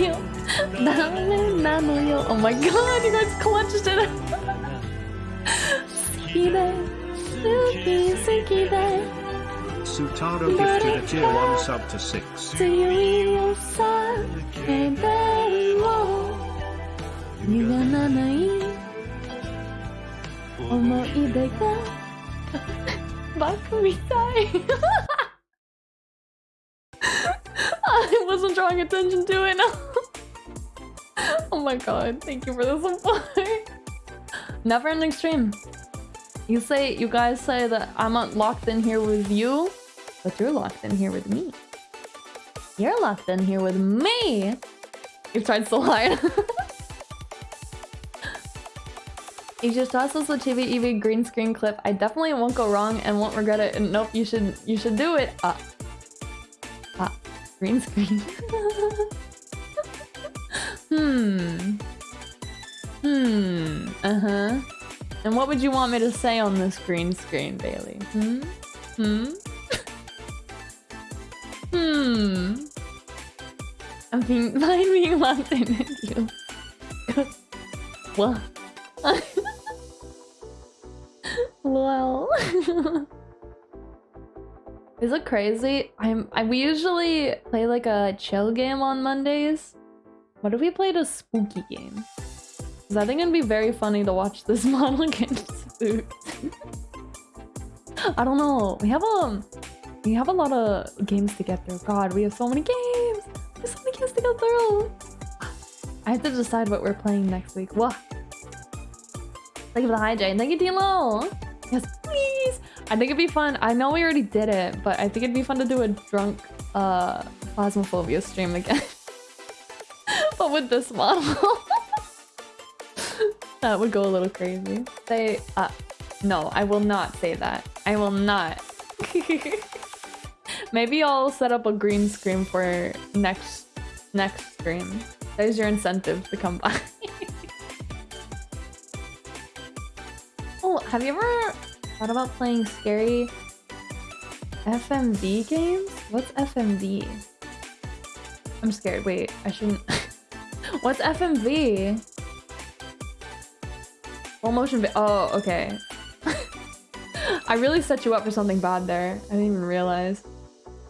よダメなのよ Oh my god, you guys clutched it 好きで好き好きで Sutaro gifted a tier 1 sub to 6. 強いよ叫べも歪まない思い出がバカみたい I wasn't drawing attention to it oh my god thank you for the support never ending stream you say you guys say that I'm not locked in here with you but you're locked in here with me you're locked in here with me you tried so hard You just toss a Chibi Eevee green screen clip. I definitely won't go wrong and won't regret it. And nope, you should you should do it. Ah. Ah. Green screen. Hmm. Hmm. Uh-huh. And what would you want me to say on this green screen, Bailey? Hmm? Hmm? hmm. I'm being fine being locked in with you. what? Lol. Is it crazy? I'm I, we usually play like a chill game on Mondays. What if we played a spooky game? Cause I think it'd be very funny to watch this model get spooked. I don't know. We have a we have a lot of games to get through. God, we have so many games. Have so many games to get through. I have to decide what we're playing next week. What? Thank you for the Jane. Thank you, Tilo. Yes, please. I think it'd be fun. I know we already did it, but I think it'd be fun to do a drunk uh Phasmophobia stream again. with this model. that would go a little crazy. Say, uh, no, I will not say that. I will not. Maybe I'll set up a green screen for next next stream. There's your incentive to come by. oh, have you ever thought about playing scary FMV games? What's FMV? I'm scared. Wait, I shouldn't. What's FMV? Full motion vi- Oh, okay. I really set you up for something bad there. I didn't even realize.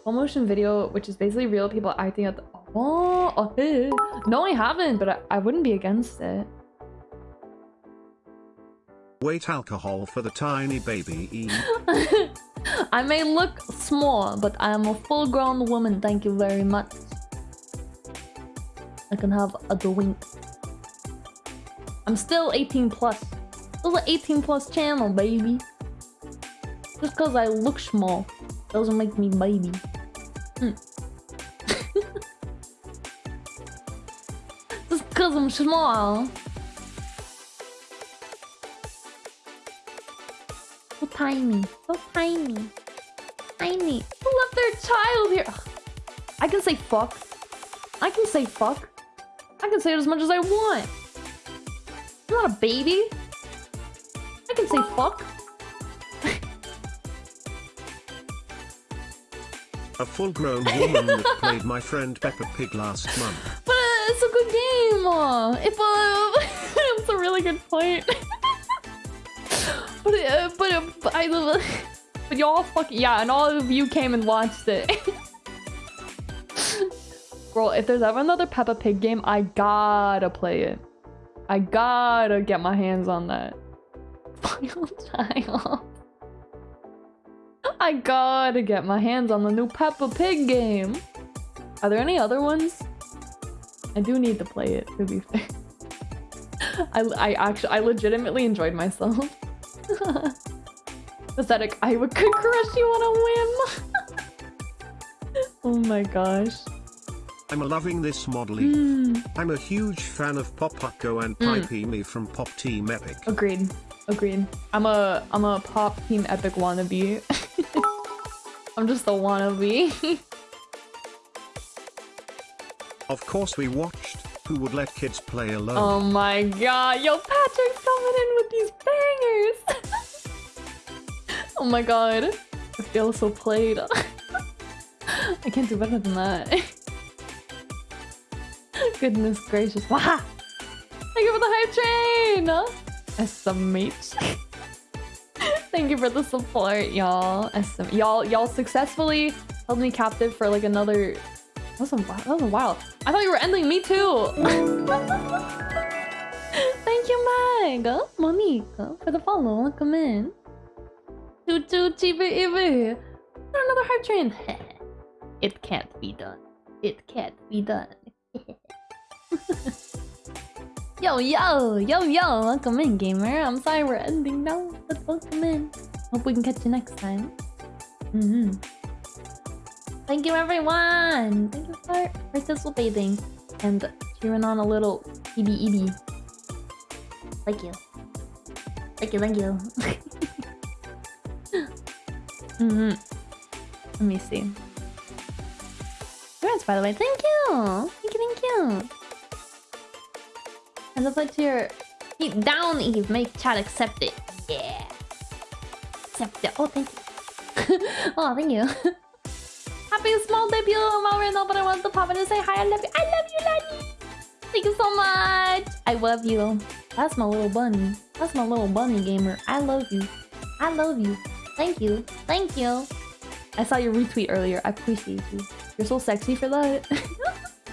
Full motion video, which is basically real people acting at the- Oh, oh hey. No, I haven't, but I, I wouldn't be against it. Wait alcohol for the tiny baby E. I may look small, but I am a full-grown woman. Thank you very much. I can have a drink. I'm still 18 plus. This is an 18 plus channel, baby. Just because I look small doesn't make me baby. Hmm. Just because I'm small. So tiny. So tiny. Tiny. Who left their child here? I can say fuck. I can say fuck. I can say it as much as I want. I'm not a baby. I can say fuck. A full-grown woman that played my friend Peppa Pig last month. But uh, it's a good game. Uh, if uh, it's a really good point. but uh, but uh, I but y'all fucking yeah, and all of you came and watched it. Bro, if there's ever another Peppa Pig game, I gotta play it. I gotta get my hands on that. Final child. I gotta get my hands on the new Peppa Pig game. Are there any other ones? I do need to play it, to be fair. I, I actually, I legitimately enjoyed myself. Pathetic, I would could crush you on a whim. oh my gosh. I'm loving this model E. Hmm. I'm a huge fan of Popuko and Mm. Pipimi from Pop Team Epic. Agreed. Agreed. I'm a I'm a pop team epic wannabe. I'm just a wannabe. Of course we watched Who Would Let Kids Play Alone. oh my god. Yo, Patrick's coming in with these bangers. oh my god. I feel so played. I can't do better than that. Goodness gracious. Wow. Thank you for the hype train! SMH. Thank you for the support, y'all. Y'all y'all successfully held me captive for like another that was a while. That was a while. I thought you were ending me too. Thank you, Meg. Oh, Monica, oh, for the follow. Welcome in. Choo choo chibi ibi. Another hype train. it can't be done. It can't be done. Yo, yo, yo, yo. Welcome in, gamer. I'm sorry we're ending now, but welcome in. Hope we can catch you next time. Mm hmm Thank you, everyone. Thank you for participating and cheering on a little EB EB. Thank you. Thank you, thank you. mm hmm Let me see. Congrats, by the way. Thank you. Thank you, thank you. And your feet down, Eve. Make chat accept it. Yeah. Accept it. Oh, thank you. oh, thank you. Happy small debut, Maurino, but I want to pop in and say hi. I love you. I love you, Lani. Thank you so much. I love you. That's my little bunny. That's my little bunny gamer. I love you. I love you. Thank you. Thank you. I saw your retweet earlier. I appreciate you. You're so sexy for that.